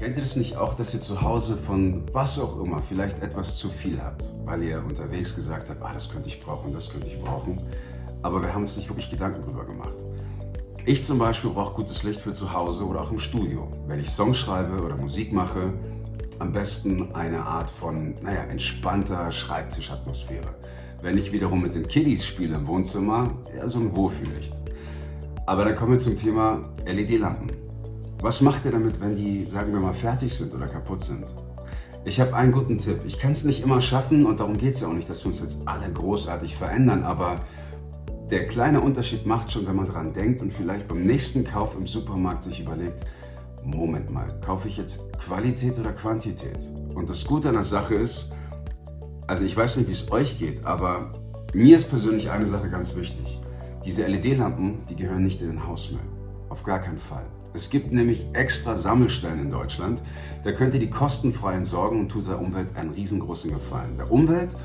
Kennt ihr das nicht auch, dass ihr zu Hause von was auch immer vielleicht etwas zu viel habt, weil ihr unterwegs gesagt habt, ah, das könnte ich brauchen, das könnte ich brauchen, aber wir haben uns nicht wirklich Gedanken drüber gemacht. Ich zum Beispiel brauche gutes Licht für zu Hause oder auch im Studio. Wenn ich Songs schreibe oder Musik mache, am besten eine Art von, naja, entspannter Schreibtischatmosphäre. Wenn ich wiederum mit den Kiddies spiele im Wohnzimmer, eher so ein Wohlfühllicht. Aber dann kommen wir zum Thema LED-Lampen. Was macht ihr damit, wenn die, sagen wir mal, fertig sind oder kaputt sind? Ich habe einen guten Tipp. Ich kann es nicht immer schaffen und darum geht es ja auch nicht, dass wir uns jetzt alle großartig verändern, aber der kleine Unterschied macht schon, wenn man daran denkt und vielleicht beim nächsten Kauf im Supermarkt sich überlegt, Moment mal, kaufe ich jetzt Qualität oder Quantität? Und das Gute an der Sache ist, also ich weiß nicht, wie es euch geht, aber mir ist persönlich eine Sache ganz wichtig. Diese LED-Lampen, die gehören nicht in den Hausmüll. Auf gar keinen Fall. Es gibt nämlich extra Sammelstellen in Deutschland. Da könnt ihr die kostenfrei entsorgen und tut der Umwelt einen riesengroßen Gefallen. Der Umwelt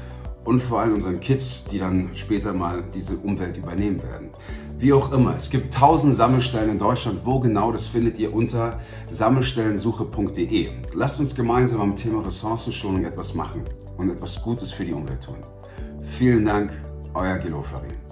und vor allem unseren Kids, die dann später mal diese Umwelt übernehmen werden. Wie auch immer, es gibt tausend Sammelstellen in Deutschland. Wo genau, das findet ihr unter sammelstellensuche.de. Lasst uns gemeinsam am Thema Ressourcenschonung etwas machen und etwas Gutes für die Umwelt tun. Vielen Dank, euer Gelo Farin.